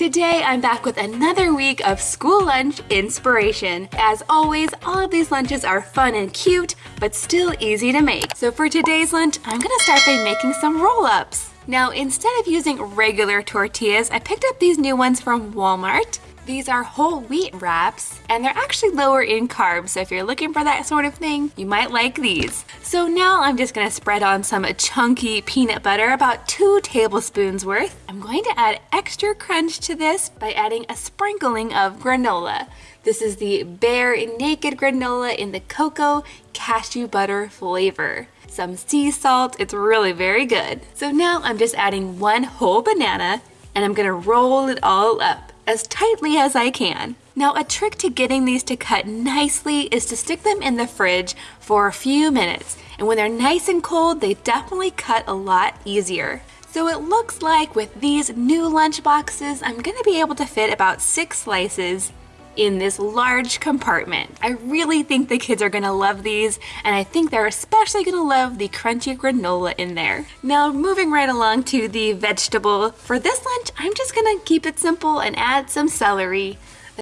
Today I'm back with another week of school lunch inspiration. As always, all of these lunches are fun and cute, but still easy to make. So for today's lunch, I'm gonna start by making some roll-ups. Now, instead of using regular tortillas, I picked up these new ones from Walmart. These are whole wheat wraps, and they're actually lower in carbs, so if you're looking for that sort of thing, you might like these. So now I'm just gonna spread on some chunky peanut butter, about two tablespoons worth. I'm going to add extra crunch to this by adding a sprinkling of granola. This is the Bear Naked granola in the cocoa cashew butter flavor some sea salt. It's really very good. So now I'm just adding one whole banana and I'm gonna roll it all up as tightly as I can. Now a trick to getting these to cut nicely is to stick them in the fridge for a few minutes. And when they're nice and cold, they definitely cut a lot easier. So it looks like with these new lunch boxes, I'm gonna be able to fit about six slices in this large compartment. I really think the kids are gonna love these and I think they're especially gonna love the crunchy granola in there. Now moving right along to the vegetable. For this lunch, I'm just gonna keep it simple and add some celery.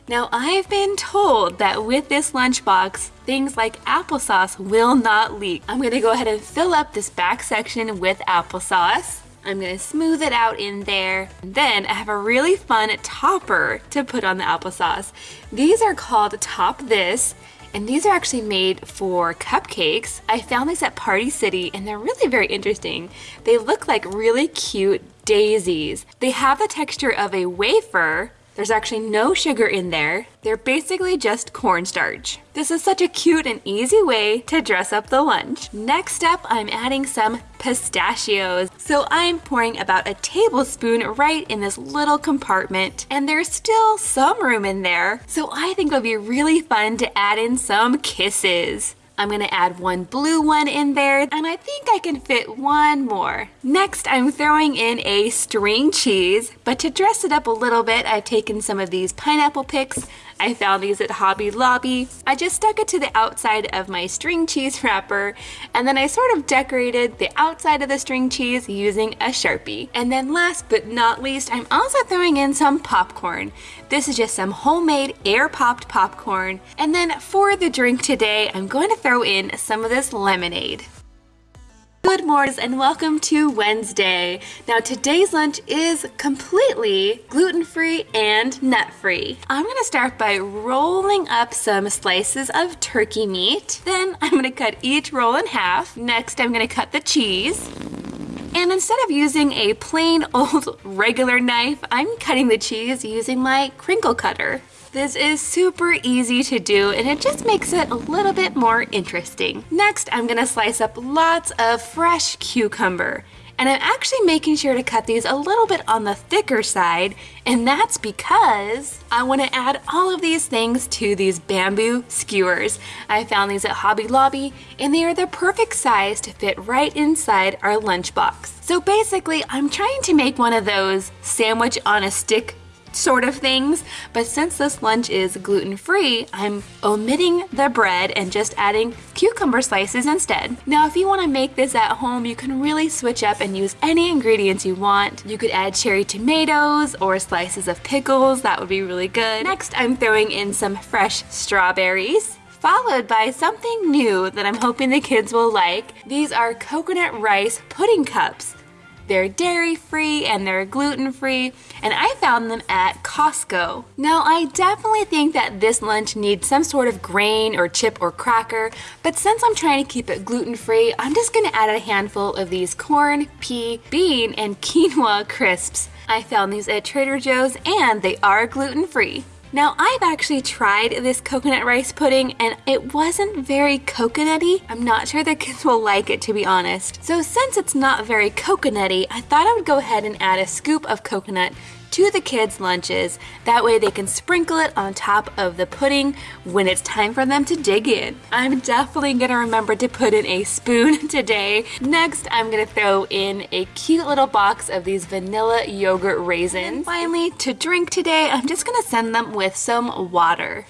Now I've been told that with this lunchbox, things like applesauce will not leak. I'm gonna go ahead and fill up this back section with applesauce. I'm gonna smooth it out in there. Then I have a really fun topper to put on the applesauce. These are called Top This and these are actually made for cupcakes. I found these at Party City and they're really very interesting. They look like really cute daisies. They have the texture of a wafer, there's actually no sugar in there. They're basically just cornstarch. This is such a cute and easy way to dress up the lunch. Next up, I'm adding some pistachios. So I'm pouring about a tablespoon right in this little compartment and there's still some room in there. So I think it'll be really fun to add in some kisses. I'm gonna add one blue one in there and I think I can fit one more. Next, I'm throwing in a string cheese, but to dress it up a little bit, I've taken some of these pineapple picks. I found these at Hobby Lobby. I just stuck it to the outside of my string cheese wrapper and then I sort of decorated the outside of the string cheese using a Sharpie. And then last but not least, I'm also throwing in some popcorn. This is just some homemade air popped popcorn. And then for the drink today, I'm going to throw in some of this lemonade. Good morning and welcome to Wednesday. Now today's lunch is completely gluten-free and nut-free. I'm gonna start by rolling up some slices of turkey meat. Then I'm gonna cut each roll in half. Next I'm gonna cut the cheese. And instead of using a plain old regular knife, I'm cutting the cheese using my crinkle cutter. This is super easy to do and it just makes it a little bit more interesting. Next, I'm gonna slice up lots of fresh cucumber. And I'm actually making sure to cut these a little bit on the thicker side, and that's because I want to add all of these things to these bamboo skewers. I found these at Hobby Lobby, and they are the perfect size to fit right inside our lunchbox. So basically, I'm trying to make one of those sandwich on a stick sort of things. But since this lunch is gluten-free, I'm omitting the bread and just adding cucumber slices instead. Now, if you want to make this at home, you can really switch up and use any ingredients you want. You could add cherry tomatoes or slices of pickles. That would be really good. Next, I'm throwing in some fresh strawberries followed by something new that I'm hoping the kids will like. These are coconut rice pudding cups. They're dairy free and they're gluten free, and I found them at Costco. Now, I definitely think that this lunch needs some sort of grain or chip or cracker, but since I'm trying to keep it gluten free, I'm just gonna add a handful of these corn, pea, bean, and quinoa crisps. I found these at Trader Joe's and they are gluten free. Now I've actually tried this coconut rice pudding and it wasn't very coconutty. I'm not sure the kids will like it to be honest. So since it's not very coconutty, I thought I would go ahead and add a scoop of coconut to the kids' lunches. That way they can sprinkle it on top of the pudding when it's time for them to dig in. I'm definitely gonna remember to put in a spoon today. Next, I'm gonna throw in a cute little box of these vanilla yogurt raisins. And finally, to drink today, I'm just gonna send them with some water.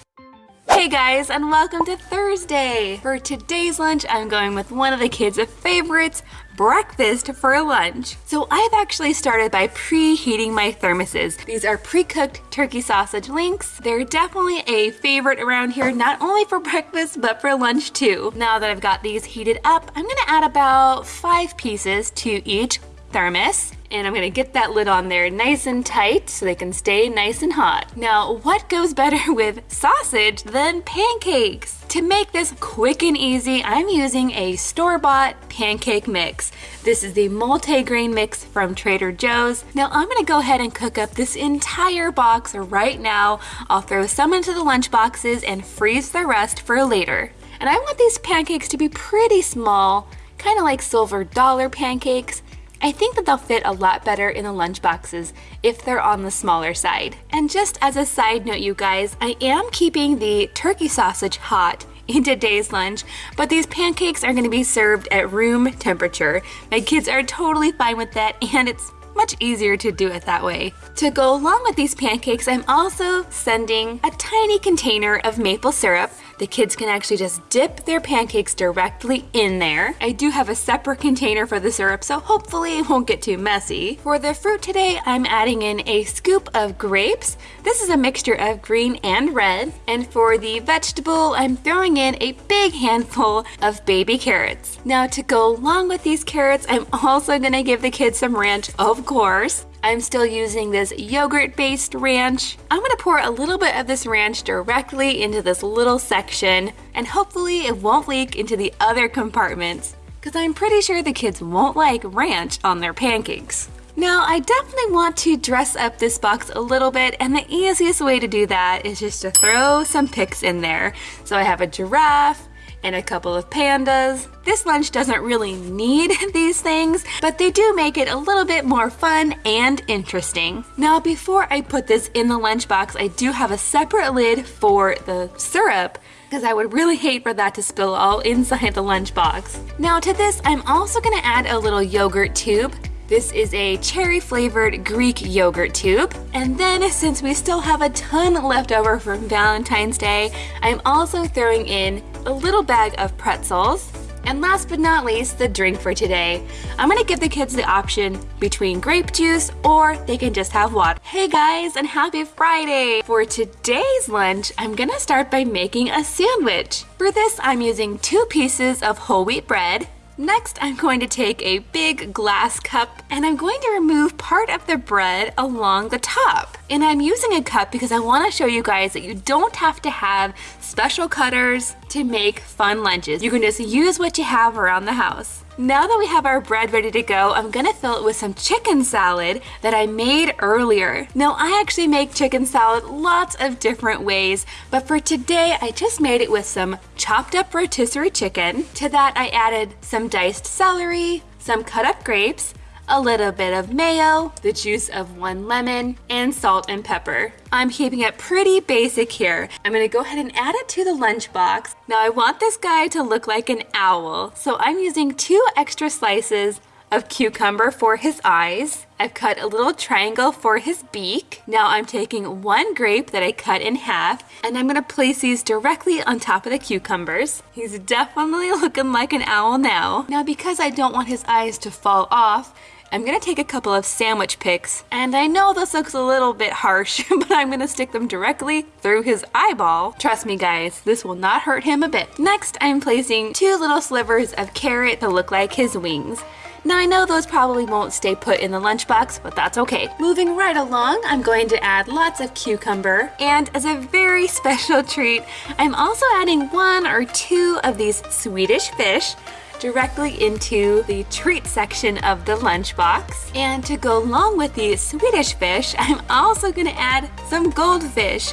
Hey guys, and welcome to Thursday. For today's lunch, I'm going with one of the kids' favorites, breakfast for lunch. So I've actually started by preheating my thermoses. These are pre-cooked turkey sausage links. They're definitely a favorite around here, not only for breakfast, but for lunch too. Now that I've got these heated up, I'm gonna add about five pieces to each thermos and I'm gonna get that lid on there nice and tight so they can stay nice and hot. Now, what goes better with sausage than pancakes? To make this quick and easy, I'm using a store-bought pancake mix. This is the multi-grain mix from Trader Joe's. Now I'm gonna go ahead and cook up this entire box right now. I'll throw some into the lunch boxes and freeze the rest for later. And I want these pancakes to be pretty small, kind of like silver dollar pancakes. I think that they'll fit a lot better in the lunch boxes if they're on the smaller side. And just as a side note, you guys, I am keeping the turkey sausage hot in today's lunch, but these pancakes are gonna be served at room temperature. My kids are totally fine with that and it's much easier to do it that way. To go along with these pancakes, I'm also sending a tiny container of maple syrup the kids can actually just dip their pancakes directly in there. I do have a separate container for the syrup, so hopefully it won't get too messy. For the fruit today, I'm adding in a scoop of grapes. This is a mixture of green and red. And for the vegetable, I'm throwing in a big handful of baby carrots. Now to go along with these carrots, I'm also gonna give the kids some ranch, of course. I'm still using this yogurt-based ranch. I'm gonna pour a little bit of this ranch directly into this little section and hopefully it won't leak into the other compartments because I'm pretty sure the kids won't like ranch on their pancakes. Now, I definitely want to dress up this box a little bit, and the easiest way to do that is just to throw some picks in there. So I have a giraffe, and a couple of pandas. This lunch doesn't really need these things, but they do make it a little bit more fun and interesting. Now, before I put this in the lunchbox, I do have a separate lid for the syrup because I would really hate for that to spill all inside the lunchbox. Now to this, I'm also gonna add a little yogurt tube. This is a cherry flavored Greek yogurt tube. And then since we still have a ton left over from Valentine's Day, I'm also throwing in a little bag of pretzels. And last but not least, the drink for today. I'm gonna give the kids the option between grape juice or they can just have water. Hey guys, and happy Friday! For today's lunch, I'm gonna start by making a sandwich. For this, I'm using two pieces of whole wheat bread, Next, I'm going to take a big glass cup and I'm going to remove part of the bread along the top. And I'm using a cup because I want to show you guys that you don't have to have special cutters to make fun lunches. You can just use what you have around the house. Now that we have our bread ready to go, I'm gonna fill it with some chicken salad that I made earlier. Now I actually make chicken salad lots of different ways, but for today I just made it with some chopped up rotisserie chicken. To that I added some diced celery, some cut up grapes, a little bit of mayo, the juice of one lemon, and salt and pepper. I'm keeping it pretty basic here. I'm gonna go ahead and add it to the lunchbox. Now I want this guy to look like an owl, so I'm using two extra slices of cucumber for his eyes. I've cut a little triangle for his beak. Now I'm taking one grape that I cut in half and I'm gonna place these directly on top of the cucumbers. He's definitely looking like an owl now. Now because I don't want his eyes to fall off, I'm gonna take a couple of sandwich picks, and I know this looks a little bit harsh, but I'm gonna stick them directly through his eyeball. Trust me guys, this will not hurt him a bit. Next, I'm placing two little slivers of carrot to look like his wings. Now I know those probably won't stay put in the lunchbox, but that's okay. Moving right along, I'm going to add lots of cucumber, and as a very special treat, I'm also adding one or two of these Swedish fish directly into the treat section of the lunchbox. And to go along with the Swedish fish, I'm also gonna add some goldfish.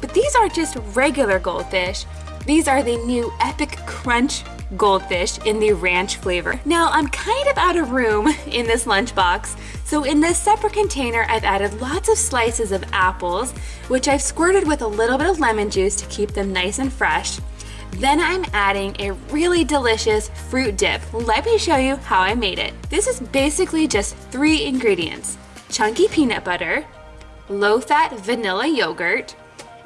But these aren't just regular goldfish. These are the new Epic Crunch goldfish in the ranch flavor. Now I'm kind of out of room in this lunchbox, so in this separate container I've added lots of slices of apples, which I've squirted with a little bit of lemon juice to keep them nice and fresh. Then I'm adding a really delicious fruit dip. Let me show you how I made it. This is basically just three ingredients. Chunky peanut butter, low-fat vanilla yogurt,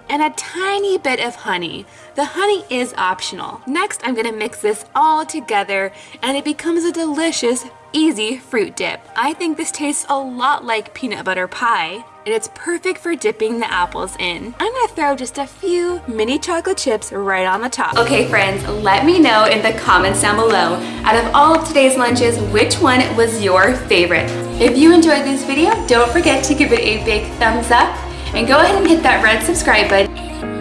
and a tiny bit of honey. The honey is optional. Next, I'm gonna mix this all together and it becomes a delicious, easy fruit dip. I think this tastes a lot like peanut butter pie and it's perfect for dipping the apples in. I'm gonna throw just a few mini chocolate chips right on the top. Okay friends, let me know in the comments down below, out of all of today's lunches, which one was your favorite? If you enjoyed this video, don't forget to give it a big thumbs up and go ahead and hit that red subscribe button